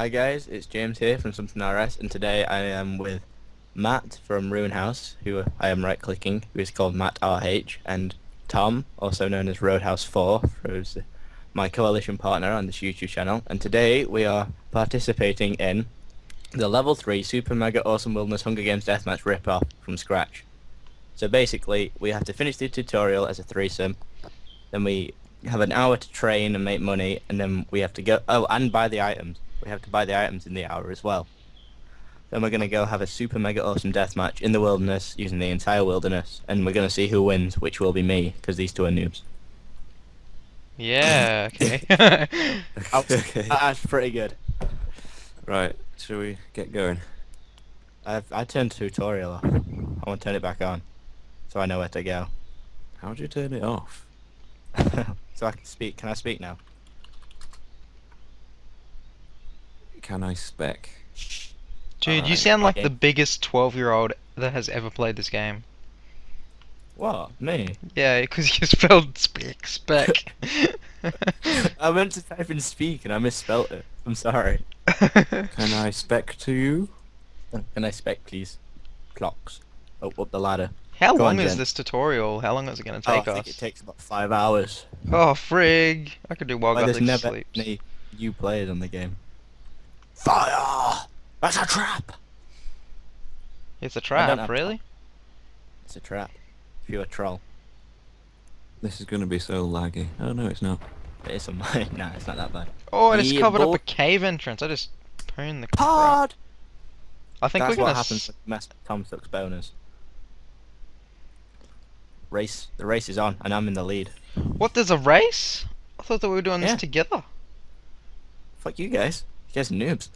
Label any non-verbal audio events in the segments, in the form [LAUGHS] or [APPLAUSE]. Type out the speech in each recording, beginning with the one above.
Hi guys, it's James here from Something RS, and today I am with Matt from Ruin House, who I am right-clicking, who is called Matt RH, and Tom, also known as Roadhouse 4, who's my coalition partner on this YouTube channel. And today we are participating in the Level 3 Super Mega Awesome Wilderness Hunger Games Deathmatch rip-off from scratch. So basically, we have to finish the tutorial as a threesome, then we have an hour to train and make money, and then we have to go, oh, and buy the items we have to buy the items in the hour as well. Then we're going to go have a super mega awesome death match in the wilderness using the entire wilderness and we're going to see who wins, which will be me because these two are noobs. Yeah, okay. [LAUGHS] [LAUGHS] [LAUGHS] okay. That's pretty good. Right, shall we get going? I've, I turned tutorial off. I want to turn it back on so I know where to go. How do you turn it off? so I can speak. Can I speak now? Can I spec? Dude, you sound like the biggest 12 year old that has ever played this game. What? Me? Yeah, because you spelled spec, spec. [LAUGHS] I meant to type in speak and I misspelt it. I'm sorry. [LAUGHS] Can I spec to you? Oh, can I spec please? Clocks. Oh, up the ladder. How Go long on, is Jen. this tutorial? How long is it going to take Oh, I take think us? it takes about five hours. Oh, frig. I could do Wild Why there's Gothic never sleep. any new players on the game. Fire! That's a trap! It's a trap, really? It's a trap. If you're a troll. This is going to be so laggy. Oh no, it's not. It is a [LAUGHS] mine. nah, it's not that bad. Oh, I just Yeah, covered up a cave entrance. I just pwned the crap. Pod! I think That's we're gonna. happens s- with mess Tom Sucks bonus. Race. The race is on, and I'm in the lead. What? There's a race? I thought that we were doing Yeah. this together. Fuck you guys. You guys are noobs.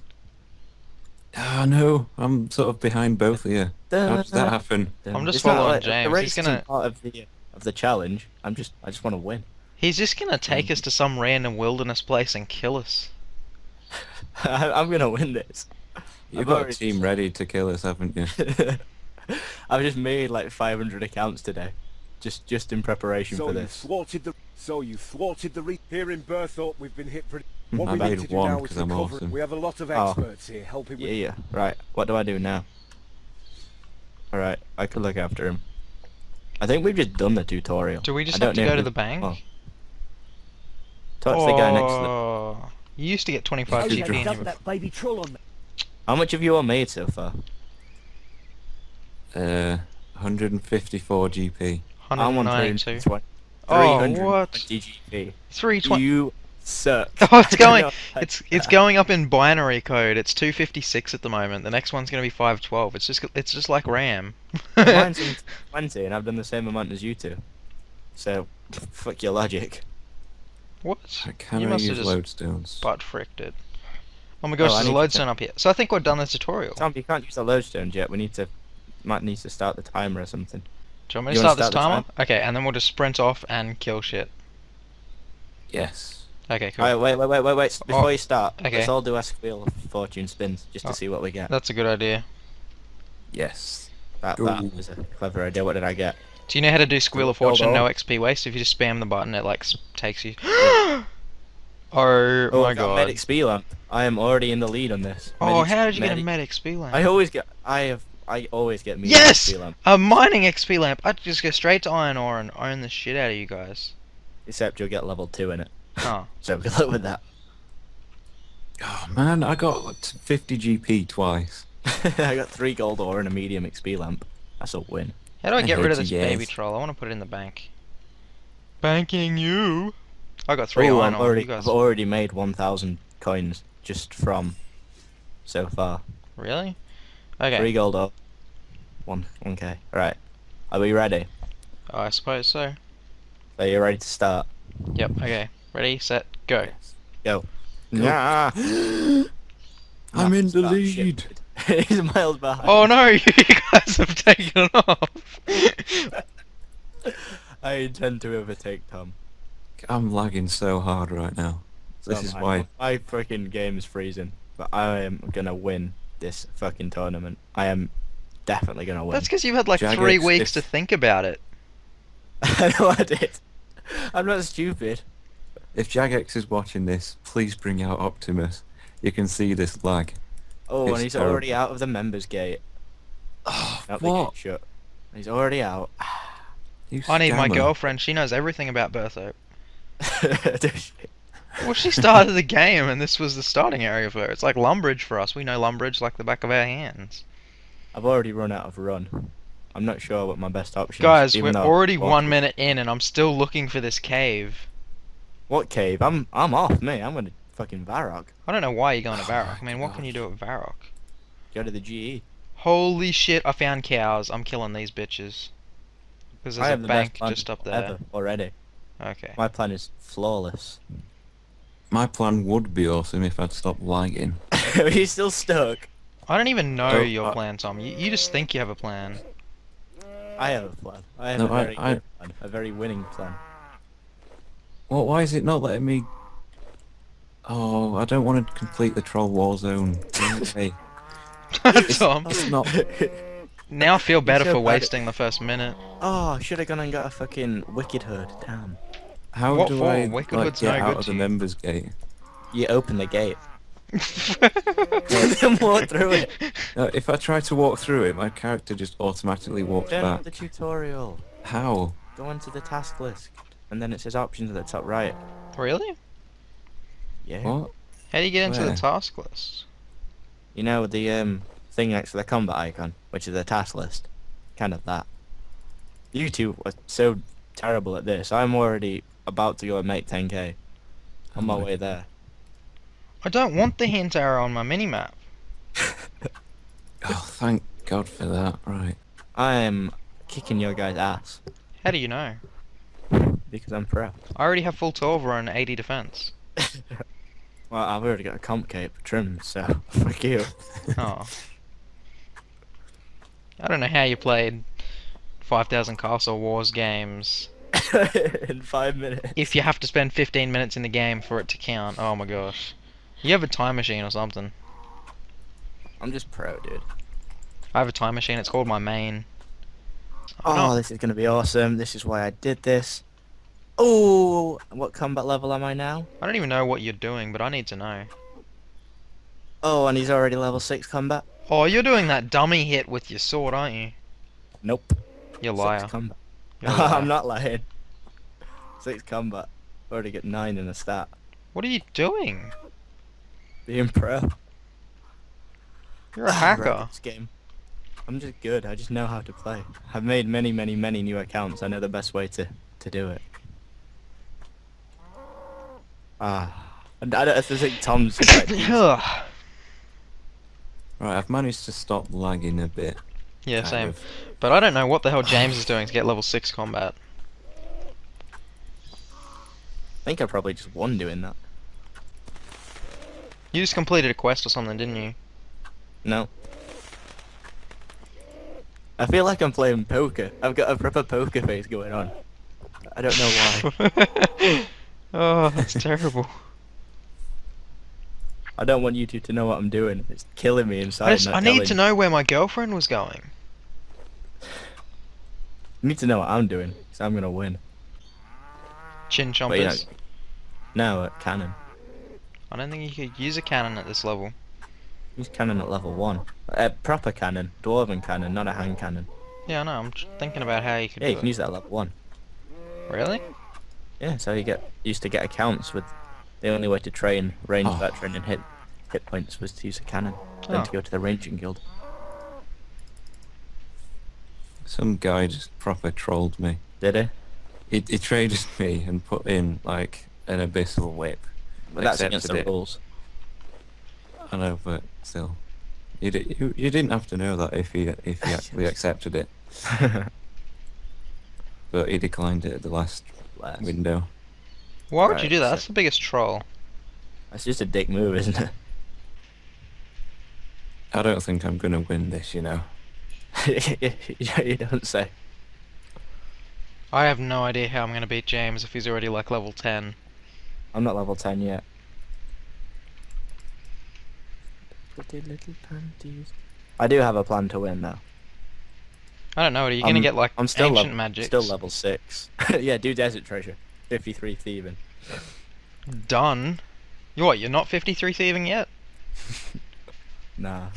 Oh no, I'm sort of behind both of you. How did that happen? I'm just It's not following like- James. The race isn't gonna- part of the of the challenge. I'm just. I just want to win. He's just gonna take Mm. us to some random wilderness place and kill us. [LAUGHS] I, I'm gonna win this. You've I've got a team ready to kill us, haven't you? [LAUGHS] I've just made like 500 accounts today, just just in preparation So for you this. thwarted the so you thwarted the re here in Burthorpe. We've been hit pretty. What I we made need to do one now is 'cause I'm recover. awesome. We have a lot of Oh. experts here helping Yeah, with. yeah. Right. What do I do now? All right. I could look after him. I think we've just done the tutorial. Do we just I have to go to the bank? oh. Touch the guy next to the. Oh, You used to get 25 Oh, GP yeah, in dump your... that baby troll on me. How much have you all made so far? Uh, 154 GP. I'm on 192. 320 Oh, 320 what? GP. 320. You suck. [LAUGHS] Oh, it's [LAUGHS] going. know how It's to- it's going up in binary code. It's 256 at the moment. The next one's gonna be 512. It's just it's just like RAM. [LAUGHS] Mine's in 20 and I've done the same amount as you two. So, fuck your logic. what? Can you I must have use just lodestones? butt fricked it. Oh my oh, gosh, Oh, there's a need to lodestone up here. So I think we're done the tutorial. Tom, you can't use the lodestones yet. We need to. Matt needs to start the timer or something. Do you want me to You wanna start this start timer? Okay, and then we'll just sprint off and kill shit. Yes. Okay, cool. Alright, wait, wait, wait, wait, wait. Before Oh, you start, okay. let's all do a wheel of fortune spins just to Oh. see what we get. That's a good idea. Yes. That, Ooh. that was a clever idea. What did I get? Do you know how to do Squeal of Fortune, no. XP waste? If you just spam the button, it like takes you. [GASPS] [GASPS] oh, oh my god. Medic speed lamp. I am already in the lead on this. oh, Medic- how did you get a medic- medic XP lamp? I always get. I have. I always get medic Yes! speed lamp. A mining XP lamp. I'd just go straight to iron ore and own the shit out of you guys. Except you'll get level two in it. Huh. So good luck with that. Oh man, I got like 50 GP twice. [LAUGHS] I got three gold ore and a medium XP lamp. That's a win. How do I I get rid of this you baby troll? I want to put it in the bank. Banking you. I got three Ooh, iron I've ore. already, You guys. I've already made 1,000 coins just from so far. Really? Okay. Three gold ore. One. Okay. Right. Are we ready? Oh, I suppose so. Are you ready to start? Yep. Okay. Ready, set, go. Go. Go. Yeah. [GASPS] I'm in the lead. [LAUGHS] He's miles behind. Oh no, [LAUGHS] you guys have taken off. [LAUGHS] I intend to overtake Tom. I'm lagging so hard right now. This So is my- why. my freaking game is freezing. But I am gonna win this fucking tournament. I am definitely gonna win. That's because you've had like Jagex, three weeks to think about it. I know I did. I'm not stupid. If Jagex is watching this, please bring out Optimus. you can see this lag. Oh, It's and he's terrible. already out of the members gate. Oh, Not the what? gate shut. He's already out. [SIGHS] You I need my girlfriend. She knows everything about Bertho. [LAUGHS] Does she? Well, she started the game, and this was the starting area for her. It's like Lumbridge for us. We know Lumbridge like the back of our hands. I've already run out of run. I'm not sure what my best option Guys, is. Guys, we're already one minute in, and I'm still looking for this cave. What cave? I'm I'm off, me. I'm gonna fucking Varrock. I don't know why you're going to Oh Varrock. I mean, what can you do at Varrock? Go to the. GE. Holy shit! I found cows. I'm killing these bitches. Because there's a have the bank best just up there. ever already. Okay. My plan is flawless. My plan would be awesome if I'd stop lagging. [LAUGHS] Are you still stuck? I don't even know Oh, your I- plan, Tom. You, you just think you have a plan. I have a plan. I have No, a I- very I- good plan. A very winning plan. Well, why is it not letting me? Oh, I don't want to complete the troll war zone. [LAUGHS] Hey, Tom, that's not. [LAUGHS] now I feel better so for bad at- wasting the first minute. oh, I should have gone and got a fucking wicked hood. Damn. How What do for? I Wicked like, Hood's get no out good of the you. members gate? You open the gate. [LAUGHS] then walk through it. No, if I try to walk through it, my character just automatically walks Turn back. on the tutorial. How? Go into the task list. And then it says options at the top right. really? Yeah. How do you get into the task list? You know the um thing next to the combat icon, which is the task list. Kind of that. You two are so terrible at this. I'm already about to go and make 10k. On my Oh my- way there. I don't want the hint arrow on my minimap. [LAUGHS] Oh, thank God for that. Right. I am kicking your guy's ass How do you know? Because I'm pro. I already have full Torva and 80 defense. [LAUGHS] Well, I've already got a comp cape trimmed, so [LAUGHS] fuck you. Oh. I don't know how you played 5000 Castle Wars games [LAUGHS] In five minutes. if you have to spend 15 minutes in the game for it to count. Oh my gosh. You have a time machine or something. I'm just pro, dude. I have a time machine. It's called my main. Oh, no. this is gonna be awesome. This is why I did this. Oh, what combat level am I now? I don't even know what you're doing, but I need to know. Oh, and he's already level six combat. Oh, you're doing that dummy hit with your sword, aren't you? Nope. You Six liar. combat. You're [LAUGHS] a liar. I'm not lying. Six combat. Already get nine in a stat. What are you doing? Being pro. You're a [SIGHS] hacker. This game. I'm just good. I just know how to play. I've made many, many, many new accounts. I know the best way to to do it. Ah, and I don't I think Tom's. [COUGHS] Right, I've managed to stop lagging a bit. yeah, kind same. of. But I don't know what the hell James is doing to get level 6 combat. I think I probably just won doing that. You just completed a quest or something, didn't you? No. I feel like I'm playing poker. I've got a proper poker face going on. I don't know why. [LAUGHS] oh, that's terrible. [LAUGHS] I don't want you two to know what I'm doing. It's killing me inside. I, just, I need to know where my girlfriend was going. You need to know what I'm doing, because I'm gonna win. Chin But, you know. No, at cannon. I don't think you could use a cannon at this level. Use cannon at level one. A proper cannon, dwarven cannon, not a hand cannon. Yeah, I know. I'm thinking about how you could Yeah, you can it. use that at level one. Really? Yeah, so you get used to get accounts with the only way to train range Oh. veteran and hit hit points was to use a cannon. Then Oh. to go to the ranging guild. Some guy just proper trolled me. Did he? He, he traded [LAUGHS] me and put in like an abyssal whip. But that's against the it. rules. I know, but still, you, di- you you didn't have to know that if he if he [LAUGHS] actually accepted it, [LAUGHS] but he declined it at the last Bless. window. Why would Right, you do that? so- That's the biggest troll. That's just a dick move, isn't it? I don't think I'm gonna win this, you know. [LAUGHS] you don't say. I have no idea how I'm going to beat James if he's already like level 10. I'm not level 10 yet. Pretty little panties. I do have a plan to win though. I don't know. Are you going to get like I'm still ancient level, magic? still level 6. [LAUGHS] yeah, do desert treasure. 53 thieving. Done. You what? You're not 53 thieving yet? [LAUGHS] Nah.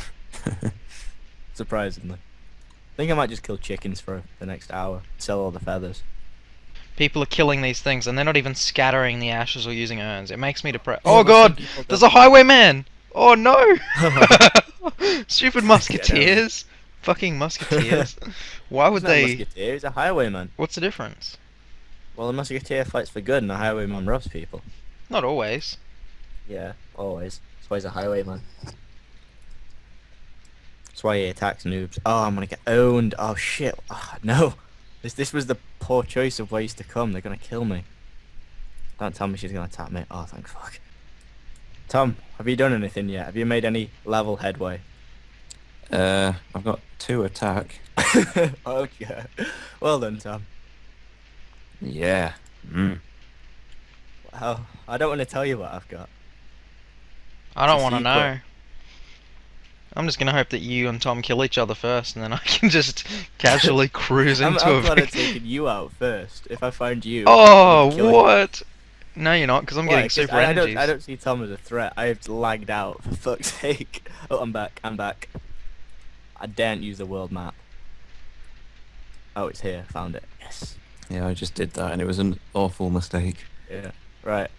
[LAUGHS] Surprisingly. I think I might just kill chickens for the next hour. Sell all the feathers. People are killing these things and they're not even scattering the ashes or using urns. It makes me depressed. Yeah, Oh god! There's a highwayman! Oh no! Stupid musketeers! Fucking musketeers. [LAUGHS] Why would He's not a they. musketeer, he's a highwayman. What's the difference? Well, a musketeer fights for good and a highwayman robs people. Not always. Yeah, always. That's why he's a highwayman. That's why he attacks noobs. Oh, I'm gonna get owned. Oh shit. Oh, [LAUGHS] no. This this was the poor choice of ways to come. They're gonna kill me. Don't tell me she's gonna attack me. Oh, thank fuck. Tom, have you done anything yet? Have you made any level headway? Uh, I've got two attack. [LAUGHS] okay. Well done, Tom. Yeah. Mm. Well, I don't want to tell you what I've got. I don't want to secret. know. I'm just gonna hope that you and Tom kill each other first, and then I [LAUGHS] can just casually [LAUGHS] cruise I'm, into I'm a. glad I've taken you out first. If I find you. Oh, I'll you. what? No, you're not, because I'm Why? getting 'Cause super I, I energies. don't, I don't see Tom as a threat. I have lagged out, for fuck's sake. Oh, I'm back, I'm back. I daren't use the world map. Oh, it's here, found it. Yes. Yeah, I just did that, and it was an awful mistake. Yeah, right.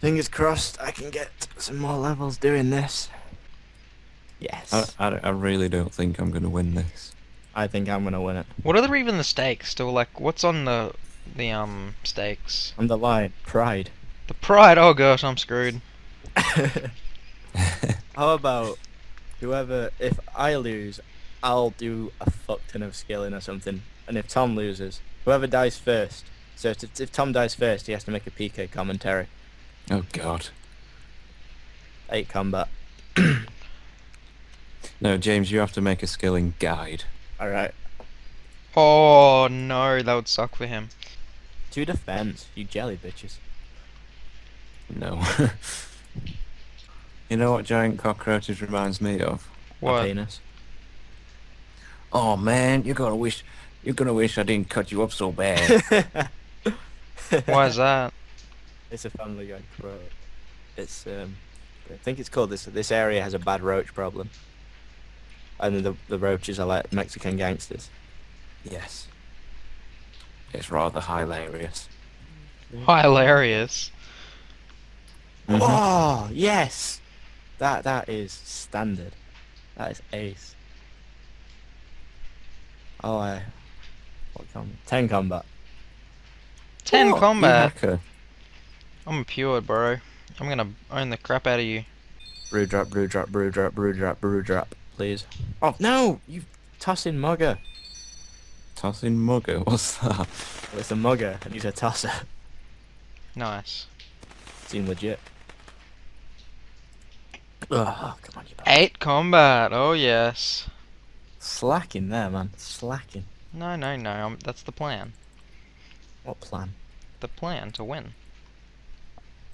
Fingers crossed I can get some more levels doing this. Yes. I, I, I really don't think I'm gonna win this. I think I'm gonna win it. What are the, even the stakes? Still, like, what's on the the um stakes? I'm the lion. Pride. The pride. Oh gosh, I'm screwed. [LAUGHS] How about whoever? If I lose, I'll do a fuck ton of skilling or something. And if Tom loses, whoever dies first. So if, if Tom dies first, he has to make a PK commentary. oh God. Eight combat. [CLEARS THROAT] No, James, you have to make a skilling guide. All right. Oh no, that would suck for him. Two defense. You jelly bitches. No. [LAUGHS] you know what giant cockroaches reminds me of? My What? penis. Oh man, you're gonna wish you're gonna wish I didn't cut you up so bad. [LAUGHS] Why is that? It's a Family Guy quote. It's um, I think it's called this. This area has a bad roach problem. And the the roaches are like Mexican gangsters. yes. It's rather hilarious. Hilarious. Mhm. Oh yes, that that is standard. That is ace. Oh, I. What com? Ten combat. Ten What, combat. hacker? I'm pure, bro. I'm gonna own the crap out of you. Brew drop, brew drop, brew drop, brew drop, brew drop, please. Oh no, you tossing mugger. Tossing mugger, [LAUGHS] what's that? Well, it's a mugger and he's a tosser. Nice. Seem legit. Oh, come on, you bastard. Eight combat. Oh yes. Slacking there, man. Slacking. No, no, no. Um, that's the plan. What plan? The plan to win.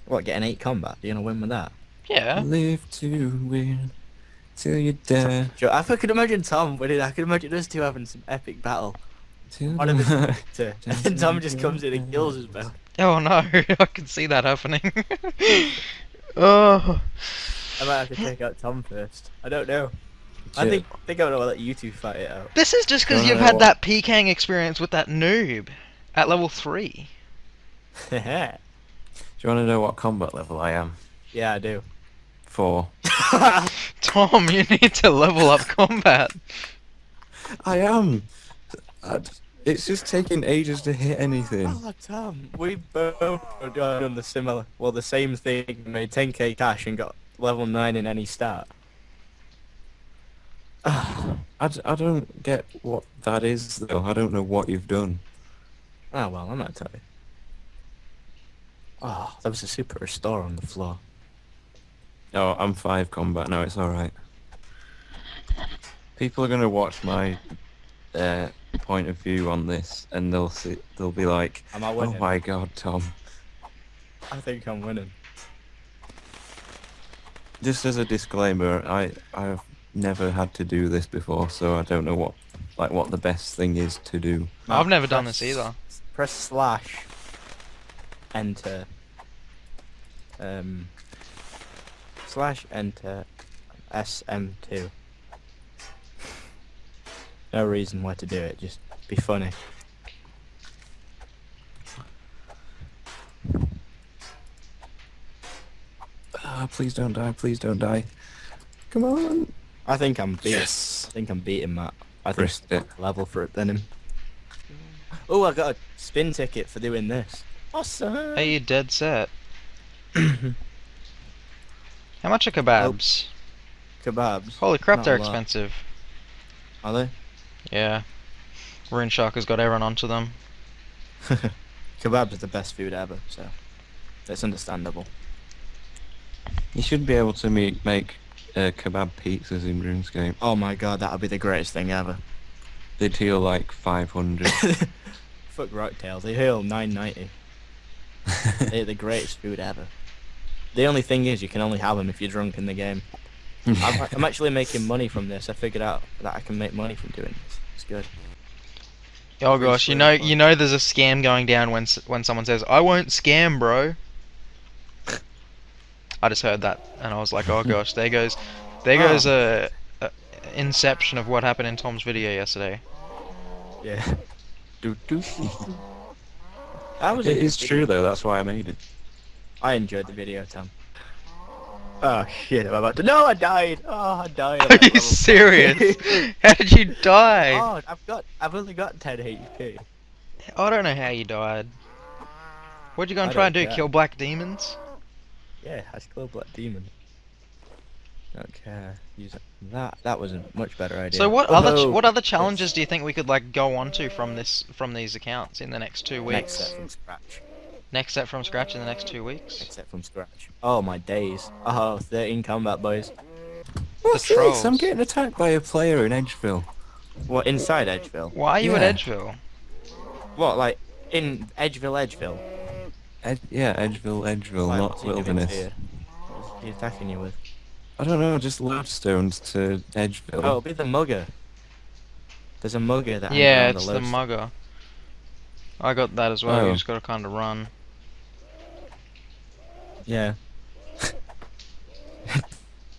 What, get an eight combat? You're gonna win with that? Yeah. Live to win till you die. Sure, I could imagine Tom winning. I could imagine us two having some epic battle. Till One of us the- [LAUGHS] to, [LAUGHS] and Tom just comes in and kills us both. Oh no, [LAUGHS] I can see that happening. oh. I might have to take out Tom first. I don't know. I Shit. think think I'm gonna let you two fight it out. This is just because you've had what- that PKing experience with that noob at level three. yeah, [LAUGHS] Do you want to know what combat level I am? Yeah, I do. Four. [LAUGHS] Tom, you need to level up combat. [LAUGHS] I am. I d- It's just taking ages to hit anything. oh, Tom, we both have done the similar, well, the same thing. Made 10k cash and got level nine in any stat. [SIGHS] I, d- I don't get what that is though. I don't know what you've done. Oh well, I'm not tell you. Oh, there was a super restore on the floor. Oh, I'm five combat now. It's all right. People are gonna watch my uh, point of view on this, and they'll see. They'll be like, Am I "Oh my god, Tom!" I think I'm winning. Just as a disclaimer, I I've never had to do this before, so I don't know what like what the best thing is to do. I've never done this either. Press slash. Enter. Um. backslash enter SM2. No reason why to do it, just be funny. Ah, please don't die. Please don't die. Come on. I think I'm beat. Yes. I think I'm beating Matt. I think Risked it. level for it than him. Oh, I got a spin ticket for doing this. Awesome. Are you dead set? [COUGHS] How much are kebabs? Kebabs. Holy crap, Not they're expensive. Are they? Yeah. Rune Shark has got everyone onto them. [LAUGHS] Kebabs are the best food ever, so it's understandable. You should be able to me- make uh, kebab pizzas in RuneScape. Oh my god, that would be the greatest thing ever. They'd heal like 500. [LAUGHS] Fuck Rocktails, they heal 990. [LAUGHS] They're the greatest food ever. The only thing is, you can only have them if you're drunk in the game. [LAUGHS] I'm, I'm actually making money from this. I figured out that I can make money from doing this. It's good. Oh gosh, you know, you know, there's a scam going down when when someone says, "I won't scam, bro." I just heard that, and I was like, "Oh gosh, there goes, there [LAUGHS] Oh. goes a, a inception of what happened in Tom's video yesterday." Yeah. [LAUGHS] Do, do. [LAUGHS] That was It a good is video. true though, that's why I made it. I enjoyed the video, Tom. Oh shit, I'm about to. No, I died! Oh, I died. I'm Are you level serious? How did you die? oh, I've got. I've only got 10 HP. I don't know how you died. What'd you go and I try and don't do? care. Kill black demons? Yeah, I killed Black Demon. Don't care. Use it. That that was a much better idea. So what other ch- what other challenges do you think we could like go on to from this from these accounts in the next two weeks? Next set from scratch. Next set from scratch in the next two weeks. Next set from scratch. Oh my days. Oh, 13 combat boys. What's oh, trolls. this? I'm getting attacked by a player in Edgeville. What inside Edgeville? Why are you Yeah. at Edgeville? What like in Edgeville, Edgeville? Ed- yeah, Edgeville, Edgeville, Why, not what's he doing Wilderness. to? What's he attacking you with? I don't know, just lodestones to Edgeville. Oh, it'll be the mugger. There's a mugger that. hangs Yeah, around it's the the mugger. I got that as well. You Oh. just gotta kind of run. Yeah. [LAUGHS]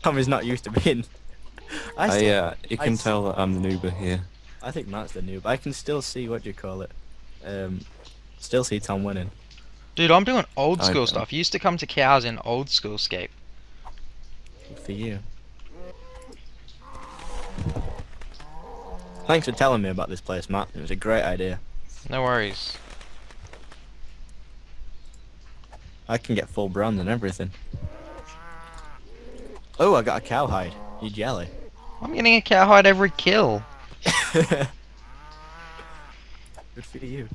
Tommy's not used to being. [LAUGHS] I, I, still, uh, you can s- tell that I'm the noober here. I think Matt's the noob. I can still see what do you call it. Um, still see Tom winning. Dude, I'm doing old school stuff. You used to come to cows in old school scape. Good for you. Thanks for telling me about this place, Matt. It was a great idea. No worries. I can get full bronze and everything. Oh, I got a cowhide. You jelly? I'm getting a cowhide every kill. [LAUGHS] Good for you.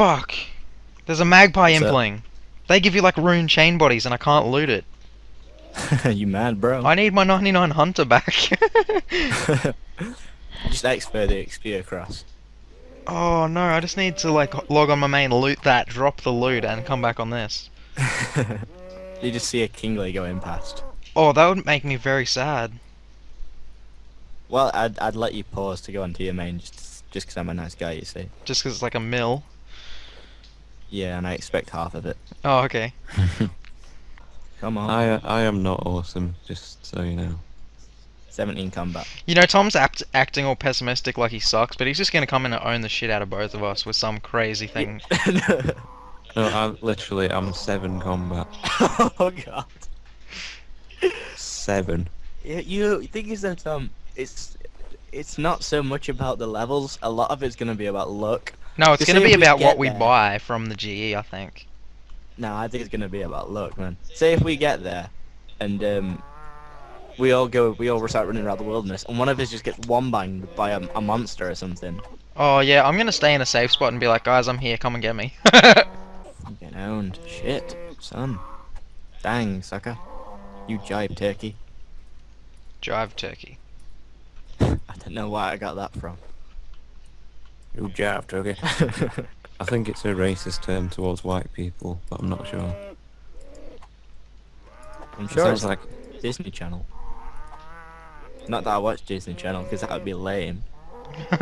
Fuck. There's a magpie What's impling. They give you like rune chain bodies and I can't loot it. [LAUGHS] you mad, bro? I need my 99 hunter back. [LAUGHS] [LAUGHS] Just expert the XP across. oh no, I just need to like log on my main, loot that, drop the loot and come back on this. you just see a kingly going past. Oh, that would make me very sad. Well, I'd, I'd let you pause to go onto your main just just 'cause I'm a nice guy, you see. Just 'cause it's like a mill. Yeah, and I expect half of it. Oh, okay. [LAUGHS] Come on. I, uh, I am not awesome, just so you know. 17 combat. You know, Tom's act- acting all pessimistic like he sucks, but he's just gonna come in and own the shit out of both of us with some crazy thing. [LAUGHS] No, I'm literally, I'm seven combat. [LAUGHS] oh god. Seven. Yeah, you think is that um, it's it's not so much about the levels. A lot of it's gonna be about luck. No, it's gonna be about what we there. buy from the GE, I think. No, I think it's gonna be about luck, man. Say if we get there, and um, we all go, we all start running around the wilderness, and one of us just gets one banged by a, a monster or something. Oh yeah, I'm gonna stay in a safe spot and be like, guys, I'm here, come and get me. [LAUGHS] I'm getting owned. Shit, son. Dang, sucker. You jibe turkey. Drive turkey. I don't know where I got that from. You jabbed, okay. [LAUGHS] I think it's a racist term towards white people, but I'm not sure. I'm It sounds it's like Disney Channel. Not that I watch Disney Channel, because that would be lame. [LAUGHS]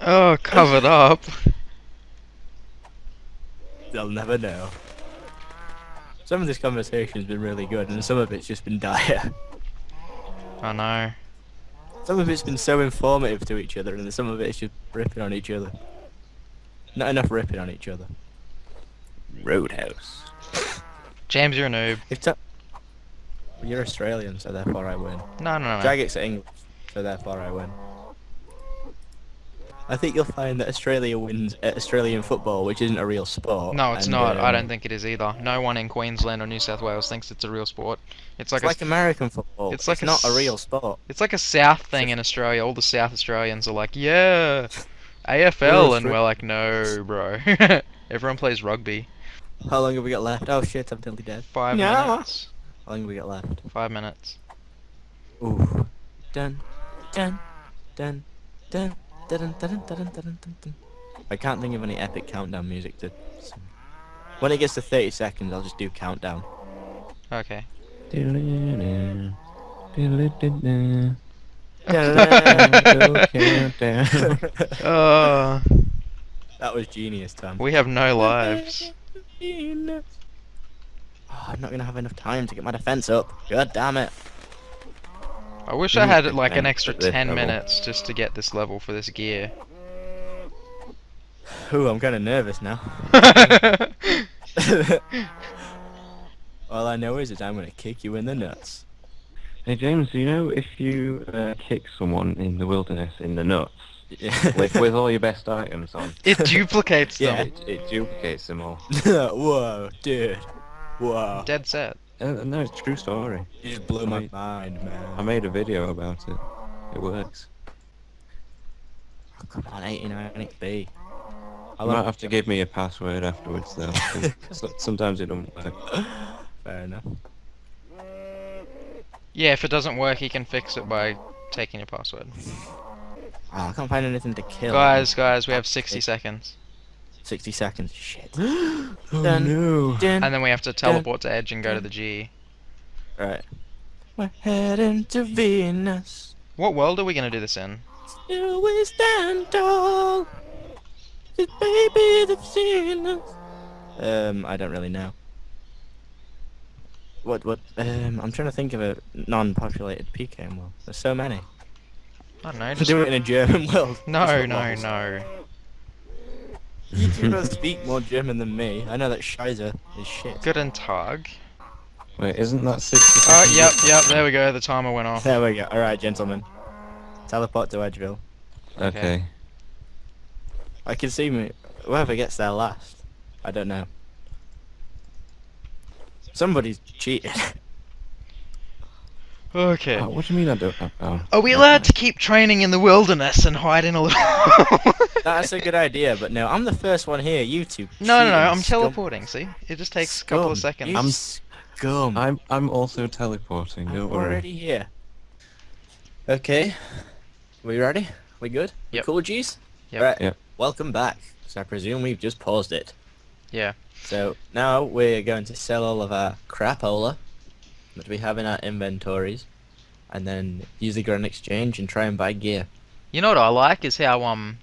oh, covered up. They'll never know. Some of this conversation's been really good, and some of it's just been dire. I know. Some of it's been so informative to each other, and some of it's just ripping on each other. Not enough ripping on each other. Roadhouse. James, you're a noob. If ta- well, you're Australian, so therefore I win. No, no, no. Jagex are English, so therefore I win. I think you'll find that Australia wins at Australian football, which isn't a real sport. No, it's and, not. I um, don't think it is either. No one in Queensland or New South Wales thinks it's a real sport. It's like It's a like American football. it's It's like a not a real sport. It's like a South thing in Australia. All the South Australians are like, yeah, [LAUGHS] AFL, and we're like, no, bro. [LAUGHS] Everyone plays rugby. How long have we got left? Oh shit, I'm nearly dead. Five No. minutes. How long have we got left? Five minutes. Ooh. Dun, dun, dun, dun, dun, dun, dun, dun, dun, dun, dun, dun. I can't think of any epic countdown music to. sing. When it gets to 30 seconds, I'll just do countdown. Okay. [LAUGHS] Uh, that was genius, Tom. we have no lives. [LAUGHS] Oh, I'm not gonna have enough time to get my defense up. God damn it. I wish I had like an extra 10 level. minutes just to get this level for this gear. Ooh, I'm kind of nervous now. [LAUGHS] All I know is that I'm gonna kick you in the nuts. Hey James, do you know if you uh, kick someone in the wilderness in the nuts Yeah. with, with all your best [LAUGHS] items on, it duplicates Yeah. it, it duplicates them all? [LAUGHS] Whoa, dude. Whoa. Dead set. Uh, no, it's a true story. You just blew my I- mind, man. I made a video about it. It works. Oh, come on, 89 XP. You might have to give me a password afterwards though. [LAUGHS] sometimes it don't work. Fair enough. Yeah, if it doesn't work, he can fix it by taking your password. Oh, I can't find anything to kill. Guys, guys, we have 60 seconds. 60 seconds. Shit. [GASPS] oh Dun. no! Dun. And then we have to teleport to Edge and go to the G. Right. We're heading to Venus. What world are we going to do this in? Still we stand tall. 'Cause baby, they've seen us. Um, I don't really know. What, what, um, I'm trying to think of a non-populated PKM world. There's so many. I don't know, Just just... do it in a German [LAUGHS] world. No, no, no. You two both speak more German than me. I know that Scheiße is shit. Guten Tag. Wait, isn't that 60 Oh, seconds? yep, yep, there we go, the timer went off. There we go. Alright, gentlemen. Teleport to Edgeville. Okay. I can see me. Whoever gets there last. I don't know. Somebody's cheated. [LAUGHS] Okay. Oh, what do you mean I don't? Oh. oh. Are we allowed to keep training in the wilderness and hide in a little... [LAUGHS] That's a good idea, but no, I'm the first one here. You two. No, no, no, I'm scum- teleporting, see? It just takes a couple of seconds. You I'm- scum. I'm I'm also teleporting. I'm Don't worry. already here. Okay. We ready? We good? We Yep. cool, G's? Yep. Right. Yep. Welcome back. So I presume we've just paused it. Yeah. So now we're going to sell all of our crapola that we have in our inventories, and then use the Grand Exchange and try and buy gear. You know what I like is how um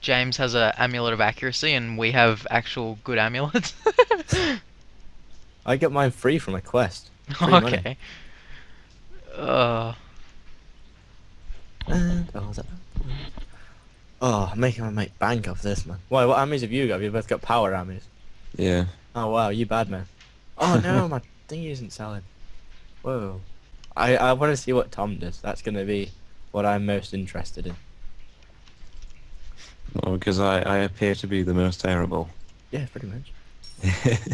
James has a amulet of accuracy and we have actual good amulets. [LAUGHS] I get mine free from a quest. [LAUGHS] Free money. okay. Uh, And oh, that. Oh, I'm making my mate bank off this man. Why? What ammies have you got? Have you both got power ammies? Yeah. Oh wow, you bad man. Oh no, [LAUGHS] my thing isn't selling. Whoa. I I want to see what Tom does. That's gonna be what I'm most interested in. Oh, because I I appear to be the most terrible. Yeah, pretty much. [LAUGHS]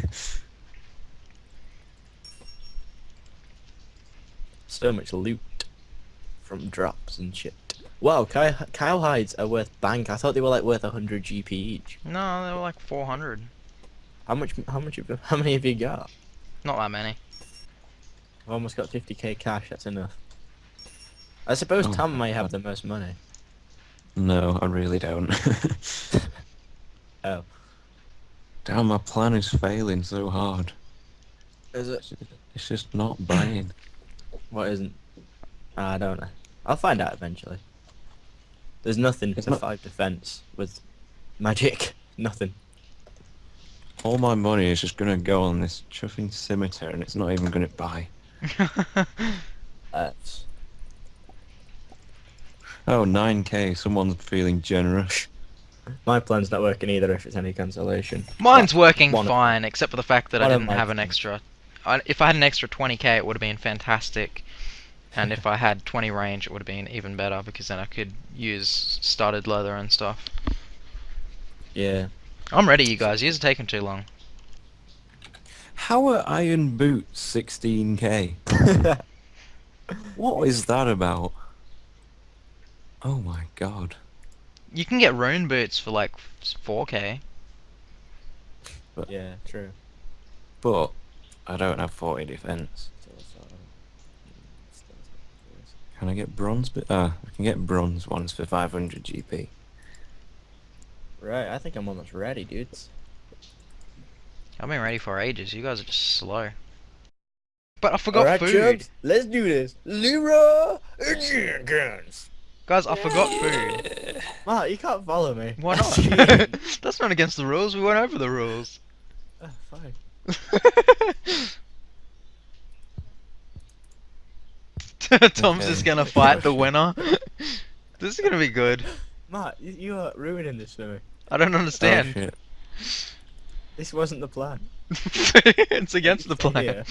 So much loot from drops and shit. Wow, Kyle, Kyle hides are worth bank. I thought they were like worth 100 GP each. no, they were like 400. How much? How much? Have, how many have you got? Not that many. I've almost got 50k cash. That's enough. I suppose Oh, Tom may have the most money. no, I really don't. [LAUGHS] Oh, Damn, my plan is failing so hard. is it? It's just not buying. [COUGHS] What isn't? Ah, I don't know. I'll find out eventually. There's nothing It's to not- five defense with magic. [LAUGHS] Nothing. All my money is just gonna go on this chuffing scimitar, and it's not even gonna buy. That's [LAUGHS] Oh, 9k. Someone's feeling generous. my plan's not working either. If it's any consolation. Mine's working one of- fine, except for the fact that I didn't have an things. extra. I, if I had an extra 20k, it would have been fantastic. And if I had 20 range, it would have been even better because then I could use studded leather and stuff. Yeah. I'm ready, you guys. Yours are taking too long. How are iron boots 16k? [LAUGHS] What is that about? Oh my god. You can get rune boots for like 4k. But, yeah. True. But I don't have 40 defense. Can I get bronze? But uh, I can get bronze ones for 500 GP. Right. I think I'm almost ready, dudes. I've been ready for ages. You guys are just slow. But I forgot Alright, food. chubs, let's do this. Leroy Jenkins. Guys, I forgot food. Matt, you can't follow me. Why not? [LAUGHS] [LAUGHS] That's not against the rules. We went over the rules. oh, fine. [LAUGHS] Tom's just gonna fight the winner. this is gonna be good. Matt, you, you are ruining this for me. I don't Oh, understand. shit. This wasn't the plan. [LAUGHS] it's against the plan. Yeah.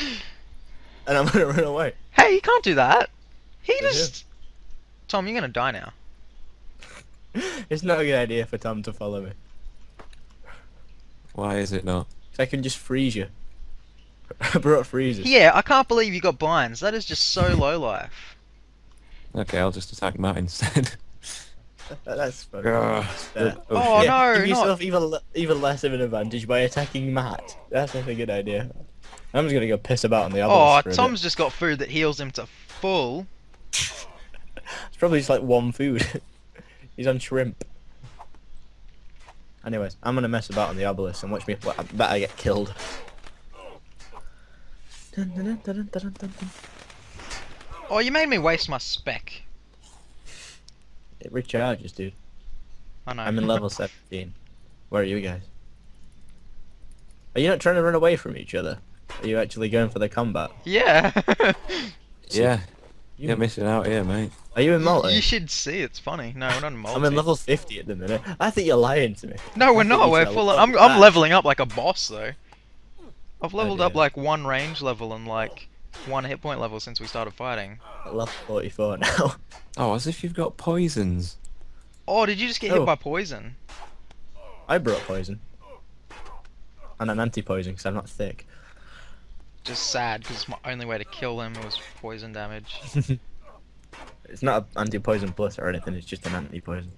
And I'm gonna run away. Hey, you can't do that. He Yeah. just. Tom, you're gonna die now. [LAUGHS] It's not a good idea for Tom to follow me. Why is it not? I can just freeze you. [LAUGHS] I brought freezers. Yeah, I can't believe you got binds. That is just so low life. Okay, I'll just attack Matt instead. [LAUGHS] That- That's fucking Ugh. fair. Oh, shit. no, Give not- yourself even even less of an advantage by attacking Matt. That's not a good idea. I'm just gonna go piss about on the other. Oh, for a. Tom's just got food that heals him to full. [LAUGHS] It's probably just like one food. [LAUGHS] He's on shrimp. Anyways, I'm gonna mess about on the obelisk and watch me. Well, I bet I get killed. Dun, dun, dun, dun, dun, dun, dun. Oh, you made me waste my spec. It recharges, dude. I know. I'm in level [LAUGHS] 17. Where are you guys? Are you not trying to run away from each other? Are you actually going for the combat? yeah. [LAUGHS] Yeah, You, you're missing out here, mate. Are you in multi? You should see. It's funny. No, we're not in multi. I'm in level 50 at the minute. I think you're lying to me. No, we're not. We're full. level I'm I'm leveling up like a boss though. I've leveled up like one range level and like one hit point level since we started fighting. At level 44 now. Oh, as if you've got poisons. Oh, did you just get Oh. hit by poison? I brought poison. And I'm anti-poison because I'm not thick. Just sad because my only way to kill him was poison damage. [LAUGHS] It's not an anti-poison plus or anything, it's just an anti-poison.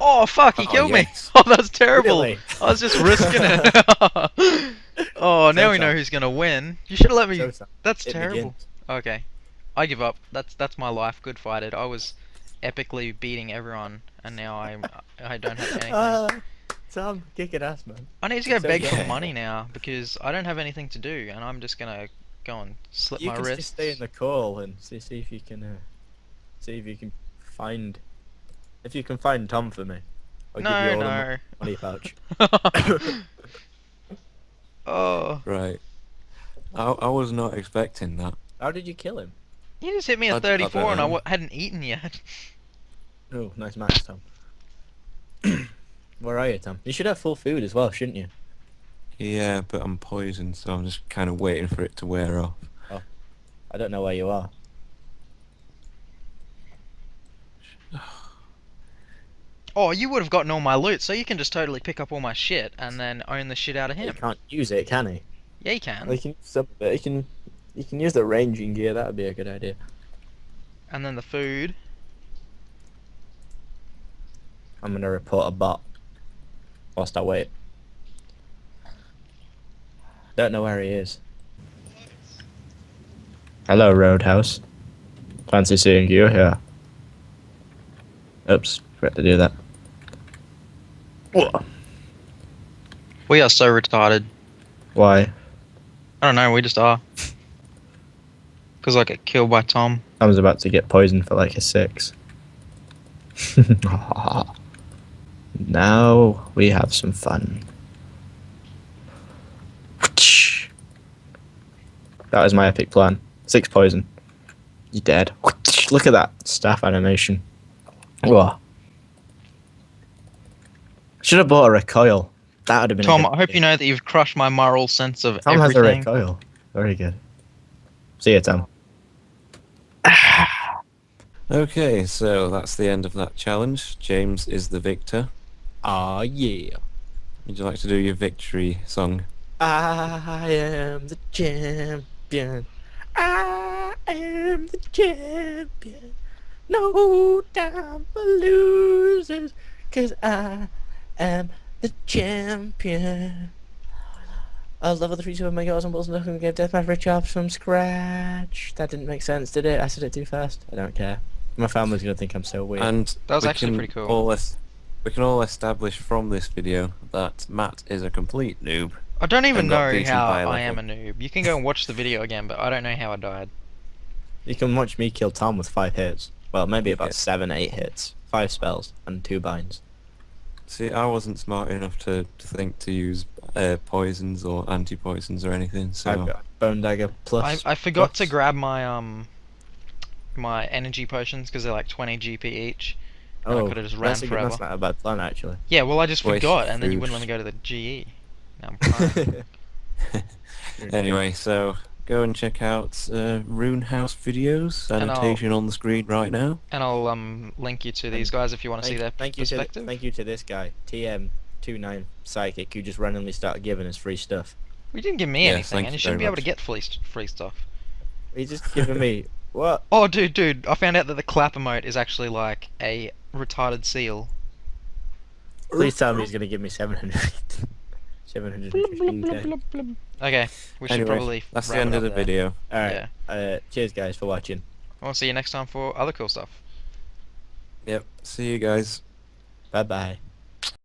Oh fuck! He Oh, killed me. [LAUGHS] Oh, that's terrible. Really? I was just risking it. [LAUGHS] oh, now we know who's gonna win. You should have let me. Showtime. That's It terrible. begins. Okay, I give up. That's that's my life. Good fighted. I was epically beating everyone, and now I'm I don't have [LAUGHS] anything. Ah, Tom, kicking ass, man. I need to go so beg for money now because I don't have anything to do, and I'm just gonna go and slip You my can wrist. just stay in the call and see, see if you can, uh, see if you can find, if you can find Tom for me. I'll give you No, all no. the money pouch. [LAUGHS] [COUGHS] [COUGHS] [COUGHS] oh, Right. I, I was not expecting that. How did you kill him? you just hit me I- I at 34, and I know. w- hadn't eaten yet. [LAUGHS] Oh, nice match, Tom. [CLEARS THROAT] Where are you, Tom? You should have full food as well, shouldn't you? Yeah, but I'm poisoned, so I'm just kind of waiting for it to wear off. Oh, I don't know where you are. [SIGHS] [SIGHS] [SIGHS] Oh, you would have gotten all my loot, so you can just totally pick up all my shit and then own the shit out of him. He can't use it, can he? Yeah, you can. Well, you can use some of it. You can, you can use the ranging gear. That would be a good idea. And then the food. I'm gonna report a bot. Whilst I wait. Don't know where he is. Hello, Roadhouse. Fancy seeing you here. Oops, forgot to do that. We are so retarded. Why? I don't know, we just are. Because I get killed by Tom. I was about to get poisoned for like a six. [LAUGHS] now we have some fun. That is my epic plan. Six poison. You're dead. Look at that staff animation. Whoa. Should have bought a recoil. That would have been. a Tom, good I hope idea. you know that you've crushed my moral sense of Tom has a recoil. Very good. See you, Tom. [SIGHS] Okay, so that's the end of that challenge. James is the victor. Ah, yeah. Would you like to do your victory song? I am the champion. I am the champion. No time for losers, cause I am the champion. I was level 3 Super Mega Awesome Balls and looking to get Deathmatch for chops from scratch. That didn't make sense, did it? I said it too fast. I don't care. My family's gonna think I'm so weird. And That was we actually can pretty cool. All es- we can all establish from this video that Matt is a complete noob. I don't even know beaten how by a I am a noob. You can go and watch the video again, but I don't know how I died. You can watch me kill Tom with five hits. Well, maybe about seven, eight hits. Five spells and two binds. See, I wasn't smart enough to, to think to use uh, poisons or anti-poisons or anything, so... I've got Bone Dagger plus. I forgot to grab my um my energy potions because they're like 20 GP each. and I Oh, coulda just ran that's, a good, That's not a bad plan actually. Yeah, well I just Waste forgot, and then you wouldn't let me go to the GE. Now I'm [LAUGHS] crying. [LAUGHS] Anyway, so go and check out uh, Rune House videos, annotation on the screen right now. and I'll um link you to these guys if you want to see their thank you to perspective. thank you to this guy TM29 Psychic who just randomly started giving us free stuff. We didn't give me Yes, anything, and you you shouldn't be very able to get free free stuff. He's just giving me [LAUGHS] what? Oh, dude, dude! I found out that the clap emote is actually like a retarded seal. Please tell me he's gonna give me 700. [LAUGHS] 715k. [LAUGHS] Okay, we should Anyway, probably. that's the end of the there. video. Alright. Uh, cheers guys for watching. I'll see you next time for other cool stuff. Yep, see you guys. Bye bye.